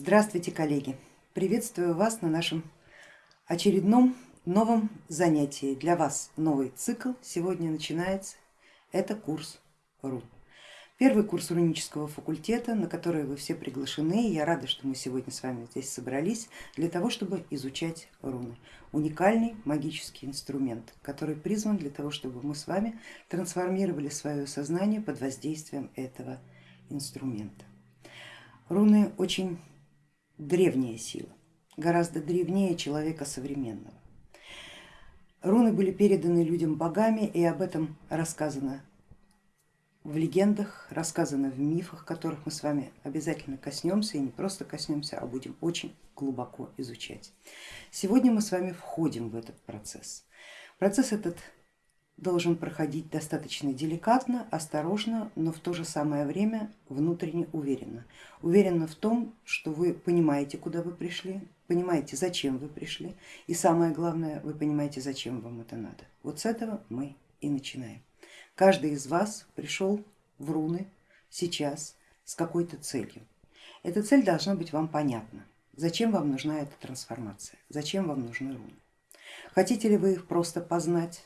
Здравствуйте, коллеги! Приветствую вас на нашем очередном новом занятии. Для вас новый цикл сегодня начинается. Это курс РУН. Первый курс рунического факультета, на который вы все приглашены. Я рада, что мы сегодня с вами здесь собрались для того, чтобы изучать руны. Уникальный магический инструмент, который призван для того, чтобы мы с вами трансформировали свое сознание под воздействием этого инструмента. Руны очень древняя сила, гораздо древнее человека современного. Руны были переданы людям богами и об этом рассказано в легендах, рассказано в мифах, которых мы с вами обязательно коснемся и не просто коснемся, а будем очень глубоко изучать. Сегодня мы с вами входим в этот процесс. Процесс этот должен проходить достаточно деликатно, осторожно, но в то же самое время внутренне уверенно. Уверенно в том, что вы понимаете, куда вы пришли, понимаете, зачем вы пришли, и самое главное, вы понимаете, зачем вам это надо. Вот с этого мы и начинаем. Каждый из вас пришел в руны сейчас с какой-то целью. Эта цель должна быть вам понятна. Зачем вам нужна эта трансформация? Зачем вам нужны руны? Хотите ли вы их просто познать?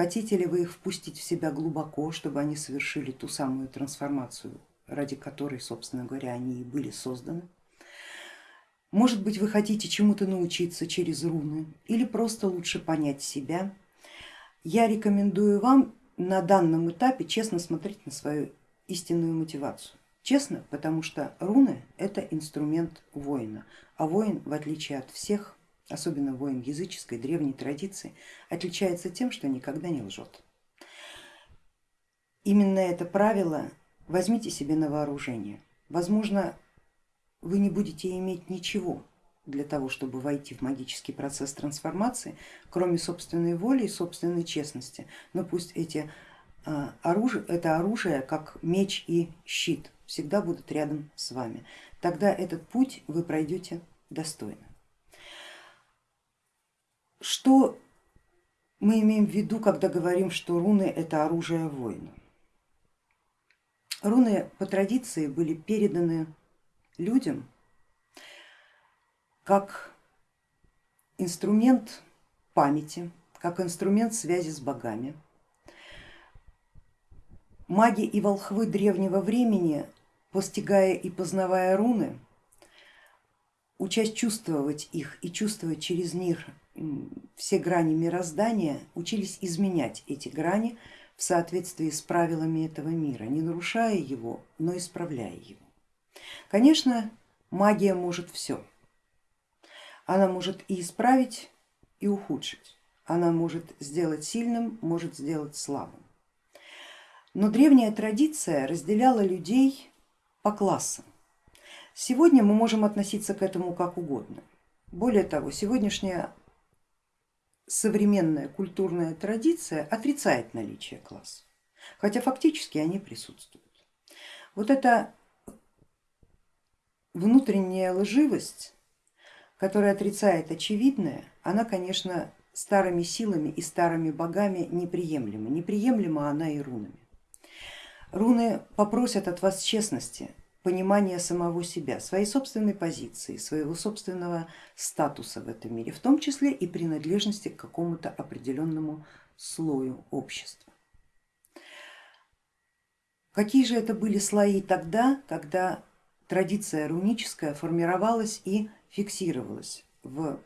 Хотите ли вы их впустить в себя глубоко, чтобы они совершили ту самую трансформацию, ради которой, собственно говоря, они и были созданы? Может быть, вы хотите чему-то научиться через руны или просто лучше понять себя? Я рекомендую вам на данном этапе честно смотреть на свою истинную мотивацию. Честно, потому что руны это инструмент воина, а воин в отличие от всех особенно воин языческой древней традиции, отличается тем, что никогда не лжет. Именно это правило возьмите себе на вооружение. Возможно, вы не будете иметь ничего для того, чтобы войти в магический процесс трансформации, кроме собственной воли и собственной честности. Но пусть эти а, оружие, это оружие, как меч и щит, всегда будут рядом с вами. Тогда этот путь вы пройдете достойно. Что мы имеем в виду, когда говорим, что руны это оружие воина? Руны по традиции были переданы людям как инструмент памяти, как инструмент связи с богами. Маги и волхвы древнего времени, постигая и познавая руны, учась чувствовать их и чувствовать через них все грани мироздания, учились изменять эти грани в соответствии с правилами этого мира, не нарушая его, но исправляя его. Конечно, магия может все. Она может и исправить, и ухудшить. Она может сделать сильным, может сделать слабым. Но древняя традиция разделяла людей по классам. Сегодня мы можем относиться к этому как угодно. Более того, сегодняшняя современная культурная традиция отрицает наличие классов, хотя фактически они присутствуют. Вот эта внутренняя лживость, которая отрицает очевидное, она, конечно, старыми силами и старыми богами неприемлема. Неприемлема она и рунами. Руны попросят от вас честности, понимания самого себя, своей собственной позиции, своего собственного статуса в этом мире, в том числе и принадлежности к какому-то определенному слою общества. Какие же это были слои тогда, когда традиция руническая формировалась и фиксировалась в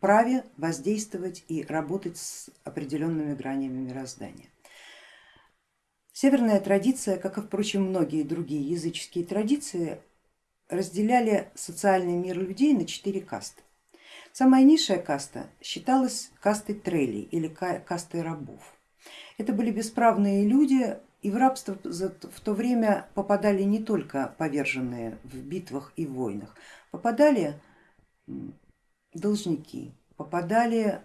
праве воздействовать и работать с определенными гранями мироздания? Северная традиция, как и впрочем многие другие языческие традиции, разделяли социальный мир людей на четыре касты. Самая низшая каста считалась кастой трелей или кастой рабов. Это были бесправные люди и в рабство в то время попадали не только поверженные в битвах и войнах, попадали должники, попадали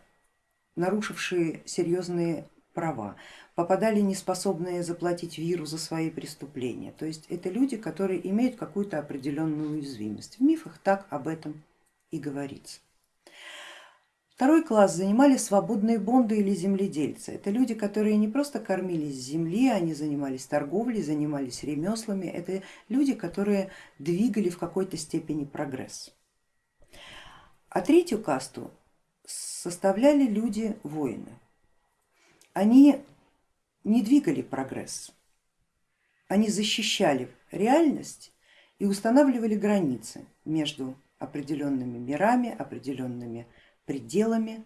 нарушившие серьезные права, попадали неспособные заплатить виру за свои преступления. То есть это люди, которые имеют какую-то определенную уязвимость. В мифах так об этом и говорится. Второй класс занимали свободные бонды или земледельцы. Это люди, которые не просто кормились с земли, они занимались торговлей, занимались ремеслами. Это люди, которые двигали в какой-то степени прогресс. А третью касту составляли люди-воины. Они не двигали прогресс, они защищали реальность и устанавливали границы между определенными мирами, определенными пределами,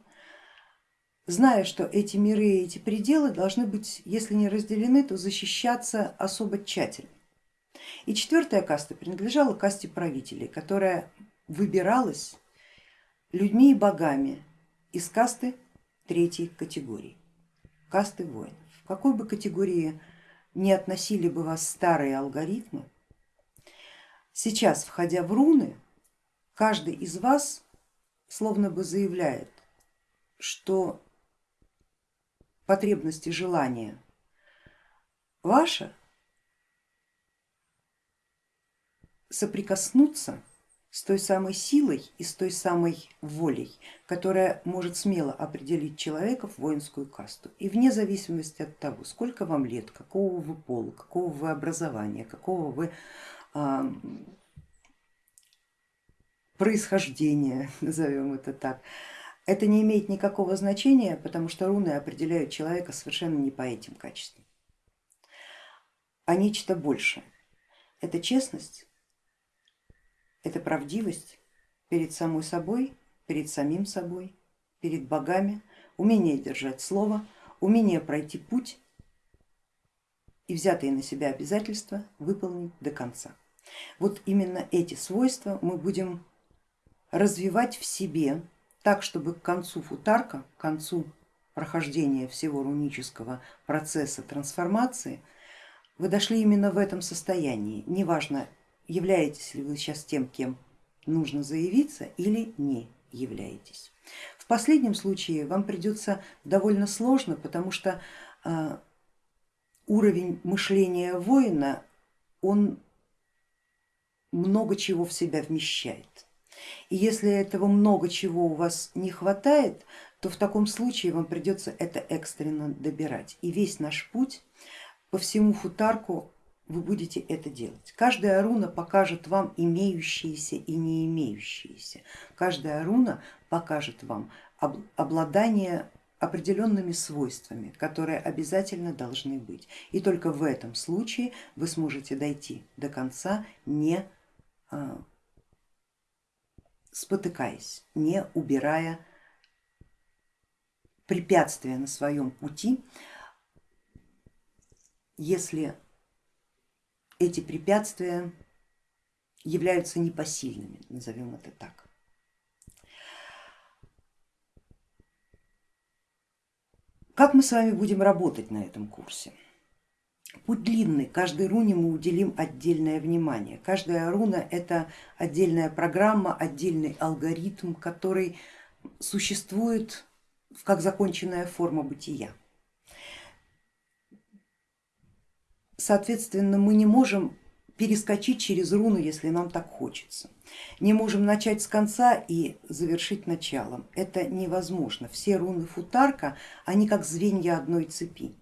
зная, что эти миры и эти пределы должны быть, если не разделены, то защищаться особо тщательно. И четвертая каста принадлежала касте правителей, которая выбиралась людьми и богами из касты третьей категории, касты воинов. В какой бы категории не относили бы вас старые алгоритмы, сейчас, входя в руны, каждый из вас словно бы заявляет, что потребности желания ваша соприкоснуться с той самой силой и с той самой волей, которая может смело определить человека в воинскую касту. И вне зависимости от того, сколько вам лет, какого вы пола, какого вы образования, какого вы а, происхождения, назовем это так, это не имеет никакого значения, потому что руны определяют человека совершенно не по этим качествам, а нечто большее. Это честность, это правдивость перед самой собой, перед самим собой, перед богами, умение держать слово, умение пройти путь и взятые на себя обязательства выполнить до конца. Вот именно эти свойства мы будем развивать в себе так, чтобы к концу футарка, к концу прохождения всего рунического процесса трансформации, вы дошли именно в этом состоянии. Неважно, являетесь ли вы сейчас тем, кем нужно заявиться или не являетесь. В последнем случае вам придется довольно сложно, потому что а, уровень мышления воина, он много чего в себя вмещает. И если этого много чего у вас не хватает, то в таком случае вам придется это экстренно добирать. И весь наш путь по всему футарку вы будете это делать. Каждая руна покажет вам имеющиеся и не имеющиеся. Каждая руна покажет вам обладание определенными свойствами, которые обязательно должны быть. И только в этом случае вы сможете дойти до конца, не а, спотыкаясь, не убирая препятствия на своем пути, если эти препятствия являются непосильными, назовем это так. Как мы с вами будем работать на этом курсе? Путь длинный, каждой руне мы уделим отдельное внимание. Каждая руна это отдельная программа, отдельный алгоритм, который существует как законченная форма бытия. Соответственно, мы не можем перескочить через руну, если нам так хочется. Не можем начать с конца и завершить началом. Это невозможно. Все руны футарка, они как звенья одной цепи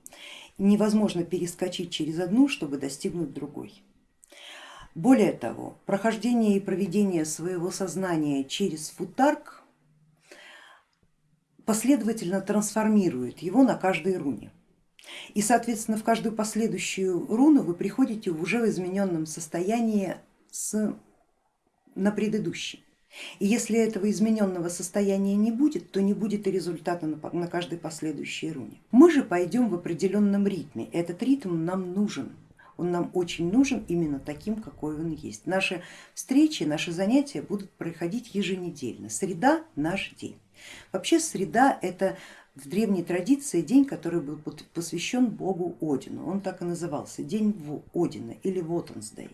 невозможно перескочить через одну, чтобы достигнуть другой. Более того, прохождение и проведение своего сознания через футарк последовательно трансформирует его на каждой руне. И соответственно в каждую последующую руну вы приходите уже в измененном состоянии с, на предыдущий. И если этого измененного состояния не будет, то не будет и результата на каждой последующей руне. Мы же пойдем в определенном ритме, этот ритм нам нужен, он нам очень нужен именно таким, какой он есть. Наши встречи, наши занятия будут проходить еженедельно, среда наш день. Вообще среда это в древней традиции день, который был посвящен богу Одину, он так и назывался, день Одина или Вотенсдей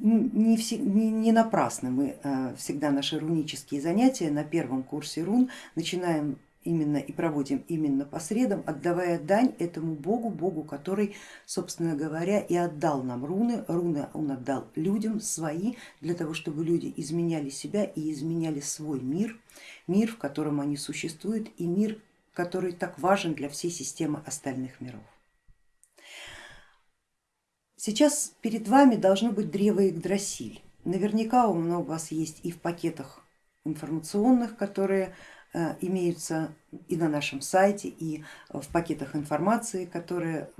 не, все, не, не напрасно мы э, всегда наши рунические занятия на первом курсе рун. Начинаем именно и проводим именно по средам, отдавая дань этому богу, богу, который, собственно говоря, и отдал нам руны. Руны он отдал людям свои, для того, чтобы люди изменяли себя и изменяли свой мир, мир, в котором они существуют и мир, который так важен для всей системы остальных миров. Сейчас перед вами должно быть древо Игдрасиль. Наверняка у вас есть и в пакетах информационных, которые э, имеются и на нашем сайте, и в пакетах информации, которые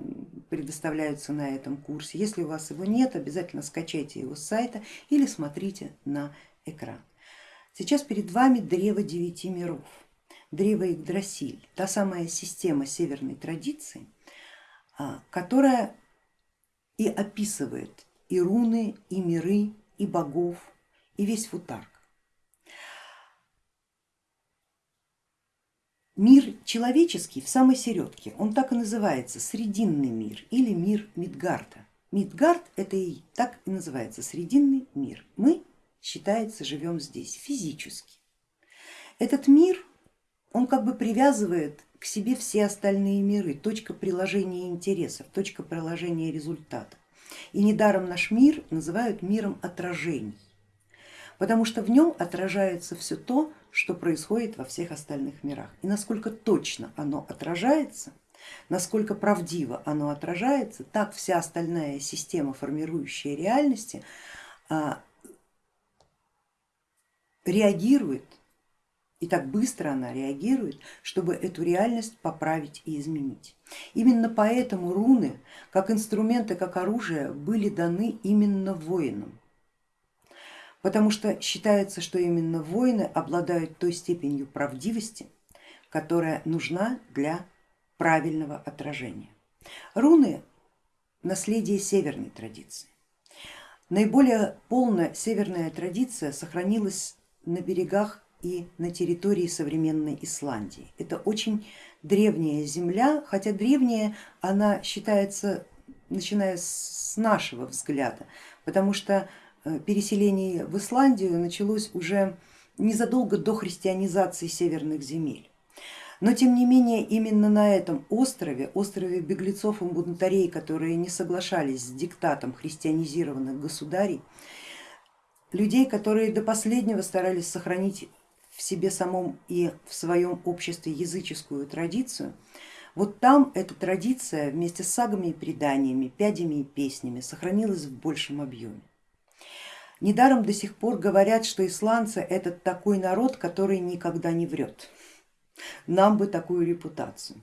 предоставляются на этом курсе. Если у вас его нет, обязательно скачайте его с сайта или смотрите на экран. Сейчас перед вами древо девяти миров, древо Игдрасиль, та самая система северной традиции, а, которая и описывает и руны, и миры, и богов, и весь футарк. Мир человеческий в самой середке, он так и называется, срединный мир или мир Мидгарда. Мидгард это и так и называется, срединный мир. Мы, считается, живем здесь физически. Этот мир, он как бы привязывает к себе все остальные миры, точка приложения интересов, точка приложения результата. И недаром наш мир называют миром отражений, потому что в нем отражается все то, что происходит во всех остальных мирах. И насколько точно оно отражается, насколько правдиво оно отражается, так вся остальная система, формирующая реальности, а, реагирует и так быстро она реагирует, чтобы эту реальность поправить и изменить. Именно поэтому руны, как инструменты, как оружие, были даны именно воинам потому что считается, что именно воины обладают той степенью правдивости, которая нужна для правильного отражения. Руны наследие северной традиции. Наиболее полная северная традиция сохранилась на берегах и на территории современной Исландии. Это очень древняя земля, хотя древняя она считается, начиная с нашего взгляда, потому что Э, переселение в Исландию началось уже незадолго до христианизации северных земель. Но тем не менее именно на этом острове, острове беглецов и бунтарей, которые не соглашались с диктатом христианизированных государей, людей, которые до последнего старались сохранить в себе самом и в своем обществе языческую традицию, вот там эта традиция вместе с сагами и преданиями, пядями и песнями сохранилась в большем объеме. Недаром до сих пор говорят, что исландцы это такой народ, который никогда не врет. Нам бы такую репутацию.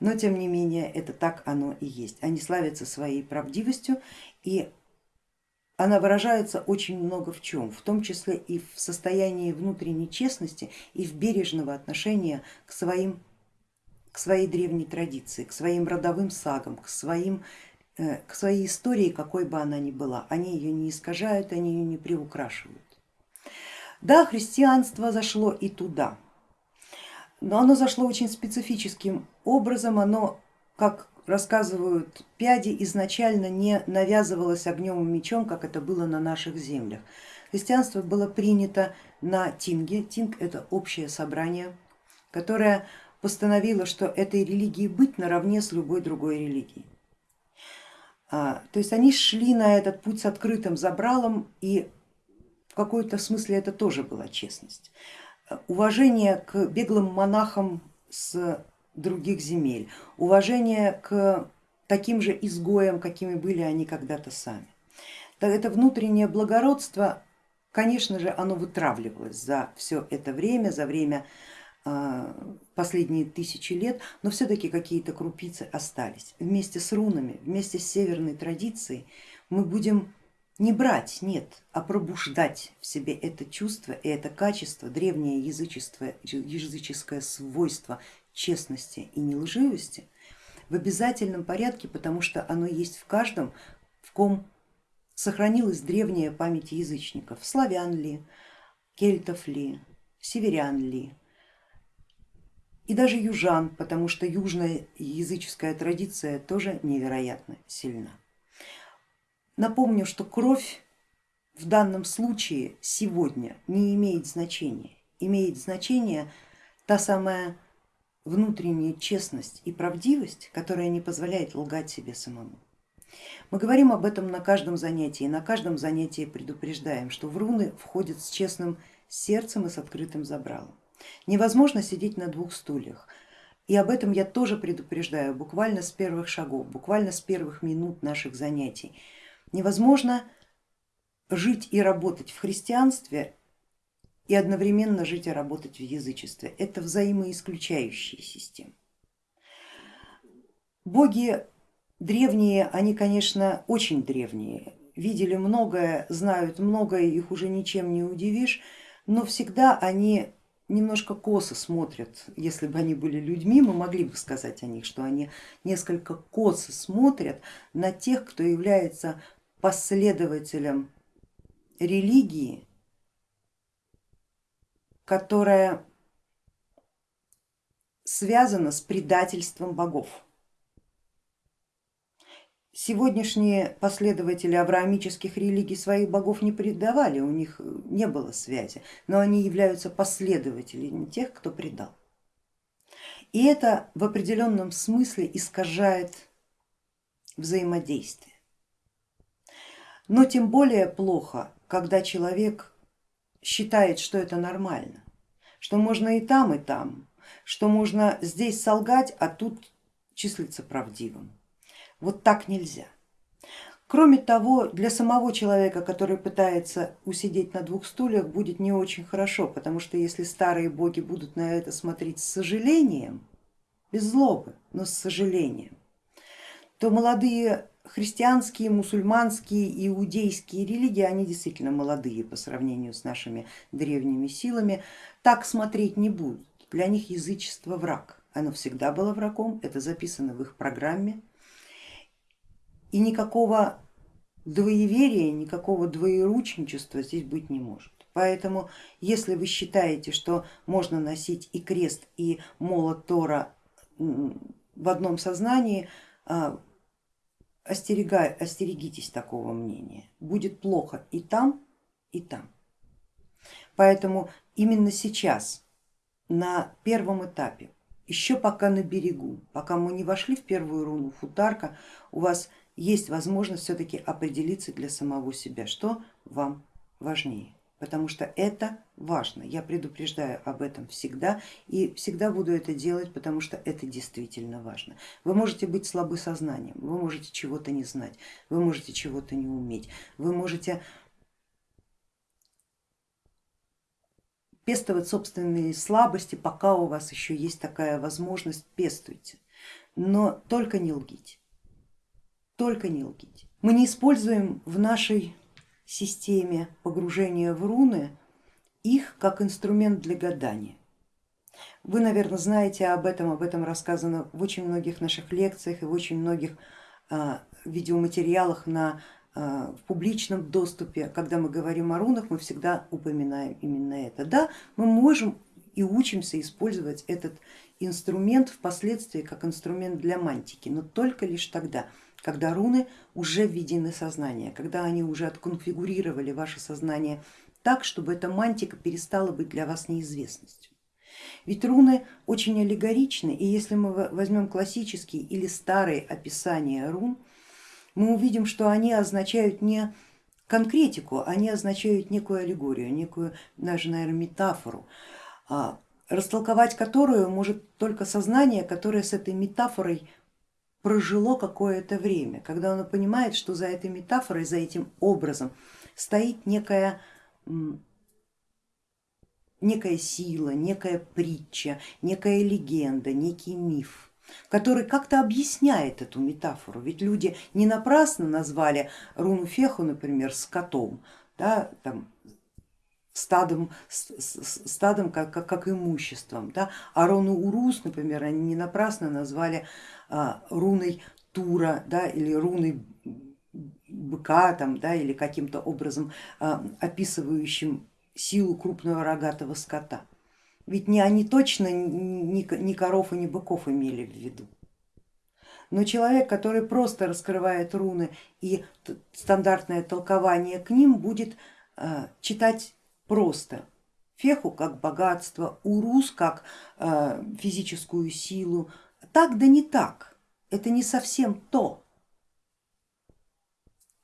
Но тем не менее это так оно и есть. Они славятся своей правдивостью и она выражается очень много в чем, в том числе и в состоянии внутренней честности и в бережного отношения к, своим, к своей древней традиции, к своим родовым сагам, к своим Э, к своей истории, какой бы она ни была. Они ее не искажают, они ее не приукрашивают. Да, христианство зашло и туда, но оно зашло очень специфическим образом, оно, как рассказывают пяди, изначально не навязывалось огнем и мечом, как это было на наших землях. Христианство было принято на Тинге, Тинг это общее собрание, которое постановило, что этой религии быть наравне с любой другой религией. А, то есть они шли на этот путь с открытым забралом и в какой-то смысле это тоже была честность. Уважение к беглым монахам с других земель, уважение к таким же изгоям, какими были они когда-то сами. Это внутреннее благородство, конечно же, оно вытравливалось за все это время, за время а, последние тысячи лет, но все-таки какие-то крупицы остались. Вместе с рунами, вместе с северной традицией мы будем не брать, нет, а пробуждать в себе это чувство и это качество, древнее язычество, языческое свойство честности и нелживости в обязательном порядке, потому что оно есть в каждом, в ком сохранилась древняя память язычников, славян ли, кельтов ли, северян ли, и даже южан, потому что южная языческая традиция тоже невероятно сильна. Напомню, что кровь в данном случае сегодня не имеет значения, имеет значение та самая внутренняя честность и правдивость, которая не позволяет лгать себе самому. Мы говорим об этом на каждом занятии, на каждом занятии предупреждаем, что в руны входят с честным сердцем и с открытым забралом. Невозможно сидеть на двух стульях. И об этом я тоже предупреждаю буквально с первых шагов, буквально с первых минут наших занятий. Невозможно жить и работать в христианстве и одновременно жить и работать в язычестве. Это взаимоисключающие системы. Боги древние, они, конечно, очень древние, видели многое, знают многое, их уже ничем не удивишь, но всегда они немножко косо смотрят, если бы они были людьми, мы могли бы сказать о них, что они несколько косо смотрят на тех, кто является последователем религии, которая связана с предательством богов. Сегодняшние последователи авраамических религий своих богов не предавали, у них не было связи, но они являются последователями тех, кто предал. И это в определенном смысле искажает взаимодействие. Но тем более плохо, когда человек считает, что это нормально, что можно и там, и там, что можно здесь солгать, а тут числиться правдивым. Вот так нельзя. Кроме того, для самого человека, который пытается усидеть на двух стульях, будет не очень хорошо, потому что если старые боги будут на это смотреть с сожалением, без злобы, но с сожалением, то молодые христианские, мусульманские, иудейские религии, они действительно молодые по сравнению с нашими древними силами, так смотреть не будут. Для них язычество враг. Оно всегда было врагом, это записано в их программе. И никакого двоеверия, никакого двоеручничества здесь быть не может. Поэтому если вы считаете, что можно носить и крест, и молот Тора в одном сознании, а, остерегай, остерегитесь такого мнения, будет плохо и там, и там. Поэтому именно сейчас, на первом этапе, еще пока на берегу, пока мы не вошли в первую руну футарка, у вас есть возможность все-таки определиться для самого себя, что вам важнее потому что это важно. Я предупреждаю об этом всегда и всегда буду это делать, потому что это действительно важно. Вы можете быть слабы сознанием, вы можете чего-то не знать, вы можете чего-то не уметь, вы можете пестовать собственные слабости, пока у вас еще есть такая возможность, пестуйте, но только не лгите, только не лгите. Мы не используем в нашей системе погружения в руны их как инструмент для гадания. Вы, наверное, знаете об этом, об этом рассказано в очень многих наших лекциях и в очень многих а, видеоматериалах на, а, в публичном доступе. Когда мы говорим о рунах, мы всегда упоминаем именно это. Да, мы можем и учимся использовать этот инструмент впоследствии как инструмент для мантики, но только лишь тогда, когда руны уже введены в сознание, когда они уже отконфигурировали ваше сознание так, чтобы эта мантика перестала быть для вас неизвестностью. Ведь руны очень аллегоричны, и если мы возьмем классические или старые описания рун, мы увидим, что они означают не конкретику, они означают некую аллегорию, некую даже, наверное, метафору, а, растолковать которую может только сознание, которое с этой метафорой прожило какое-то время, когда оно понимает, что за этой метафорой, за этим образом стоит некая, некая сила, некая притча, некая легенда, некий миф который как-то объясняет эту метафору. Ведь люди не напрасно назвали руну Феху, например, скотом, да, там, стадом, стадом как, как, как имуществом. Да? А руну Урус, например, они не напрасно назвали а, руной Тура да, или руной быка там, да, или каким-то образом а, описывающим силу крупного рогатого скота. Ведь не они точно ни, ни коров и ни быков имели в виду. Но человек, который просто раскрывает руны и стандартное толкование к ним будет а, читать просто феху как богатство, урус как э, физическую силу. Так да не так, это не совсем то.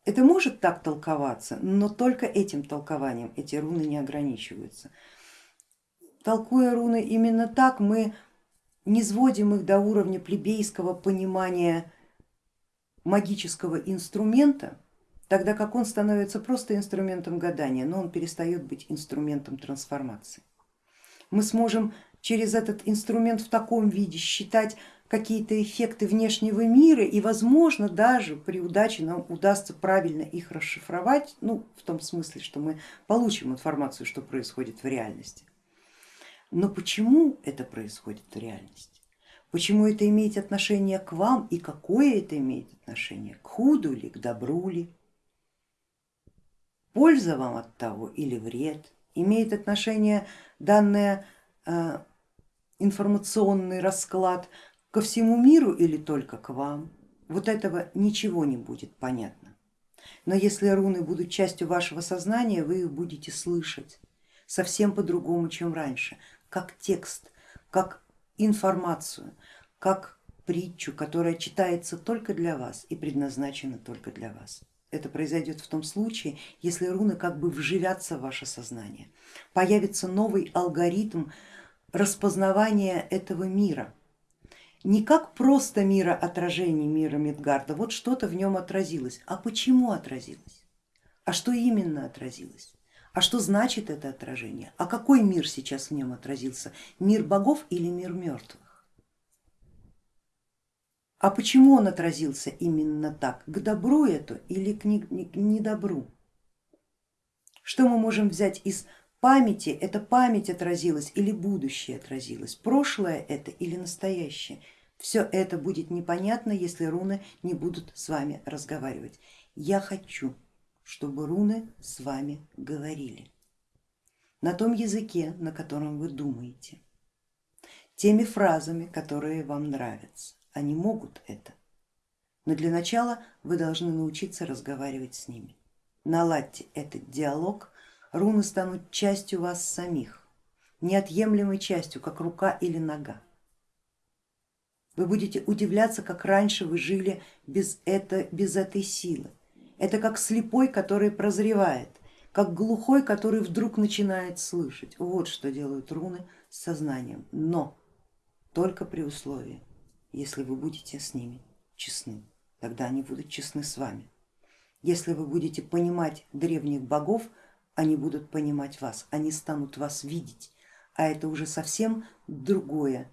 Это может так толковаться, но только этим толкованием эти руны не ограничиваются. Толкуя руны именно так, мы не сводим их до уровня плебейского понимания магического инструмента, тогда как он становится просто инструментом гадания, но он перестает быть инструментом трансформации. Мы сможем через этот инструмент в таком виде считать какие-то эффекты внешнего мира и возможно даже при удаче нам удастся правильно их расшифровать, ну в том смысле, что мы получим информацию, что происходит в реальности. Но почему это происходит в реальности? Почему это имеет отношение к вам и какое это имеет отношение? К худу ли, к добру ли? Польза вам от того или вред? Имеет отношение данный э, информационный расклад ко всему миру или только к вам? Вот этого ничего не будет понятно. Но если руны будут частью вашего сознания, вы их будете слышать совсем по-другому, чем раньше как текст, как информацию, как притчу, которая читается только для вас и предназначена только для вас. Это произойдет в том случае, если руны как бы вживятся в ваше сознание, появится новый алгоритм распознавания этого мира. Не как просто мира отражений мира Мидгарда, вот что-то в нем отразилось. А почему отразилось? А что именно отразилось? А что значит это отражение? А какой мир сейчас в нем отразился? Мир богов или мир мертвых? А почему он отразился именно так? К добру это или к недобру? Что мы можем взять из памяти? Это память отразилась или будущее отразилось? Прошлое это или настоящее? Все это будет непонятно, если руны не будут с вами разговаривать. Я хочу чтобы руны с вами говорили на том языке, на котором вы думаете, теми фразами, которые вам нравятся. Они могут это, но для начала вы должны научиться разговаривать с ними. Наладьте этот диалог, руны станут частью вас самих, неотъемлемой частью, как рука или нога. Вы будете удивляться, как раньше вы жили без, это, без этой силы, это как слепой, который прозревает, как глухой, который вдруг начинает слышать. Вот что делают руны с сознанием, но только при условии, если вы будете с ними честны, тогда они будут честны с вами. Если вы будете понимать древних богов, они будут понимать вас, они станут вас видеть, а это уже совсем другое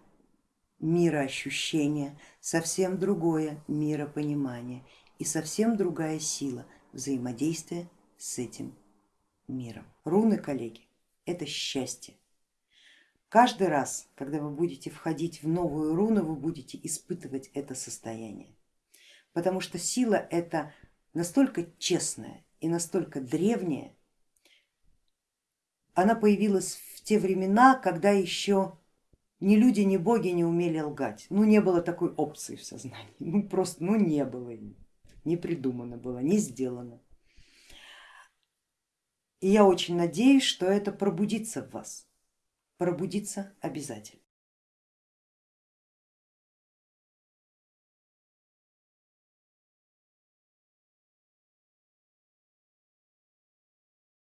мироощущение, совсем другое миропонимание и совсем другая сила взаимодействия с этим миром. Руны, коллеги, это счастье. Каждый раз, когда вы будете входить в новую руну, вы будете испытывать это состояние, потому что сила это настолько честная и настолько древняя, она появилась в те времена, когда еще ни люди, ни боги не умели лгать. Ну не было такой опции в сознании, ну просто ну не было. Не придумано было, не сделано. И я очень надеюсь, что это пробудится в вас, пробудится обязательно.